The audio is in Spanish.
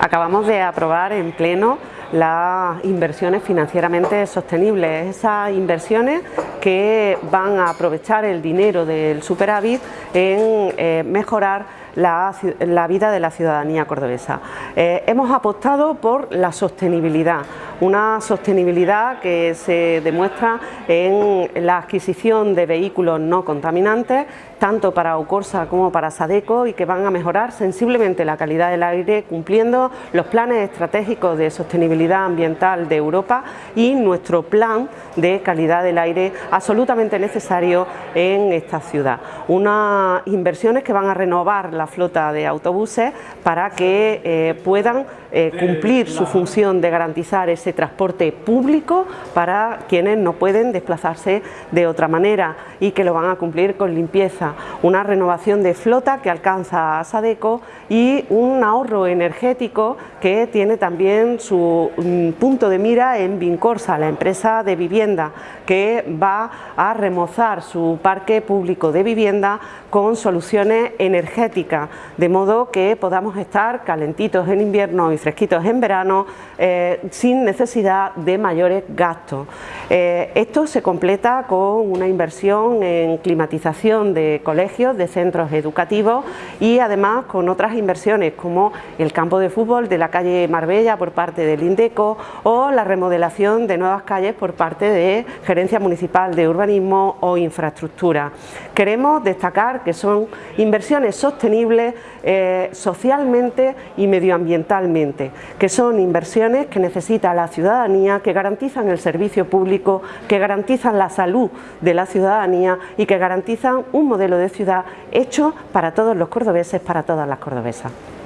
Acabamos de aprobar en pleno las inversiones financieramente sostenibles, esas inversiones que van a aprovechar el dinero del superávit en eh, mejorar la, vida de la ciudadanía cordobesa. Eh, hemos apostado por la sostenibilidad, una sostenibilidad que se demuestra en la adquisición de vehículos no contaminantes, tanto para Ocorsa como para Sadeco y que van a mejorar sensiblemente la calidad del aire cumpliendo los planes estratégicos de sostenibilidad ambiental de Europa y nuestro plan de calidad del aire absolutamente necesario en esta ciudad. Unas inversiones que van a renovar la flota de autobuses para que eh, puedan eh, cumplir su función de garantizar ese transporte público para quienes no pueden desplazarse de otra manera y que lo van a cumplir con limpieza. Una renovación de flota que alcanza a Sadeco y un ahorro energético que tiene también su mm, punto de mira en Vincorsa, la empresa de vivienda que va a remozar su parque público de vivienda con soluciones energéticas, de modo que podamos estar calentitos en invierno y fresquitos en verano eh, sin necesidad de mayores gastos. Eh, esto se completa con una inversión en climatización de colegios, de centros educativos y además con otras inversiones como el campo de fútbol de la calle Marbella por parte del INDECO o la remodelación de nuevas calles por parte de Gerencia Municipal de Urbanismo o Infraestructura. Queremos destacar que son inversiones sostenibles eh, socialmente y medioambientalmente, que son inversiones que necesita la ciudadanía, que garantizan el servicio público, que garantizan la salud de la ciudadanía y que garantizan un modelo de ciudad hecho para todos los cordobeses, para todas las cordobesas.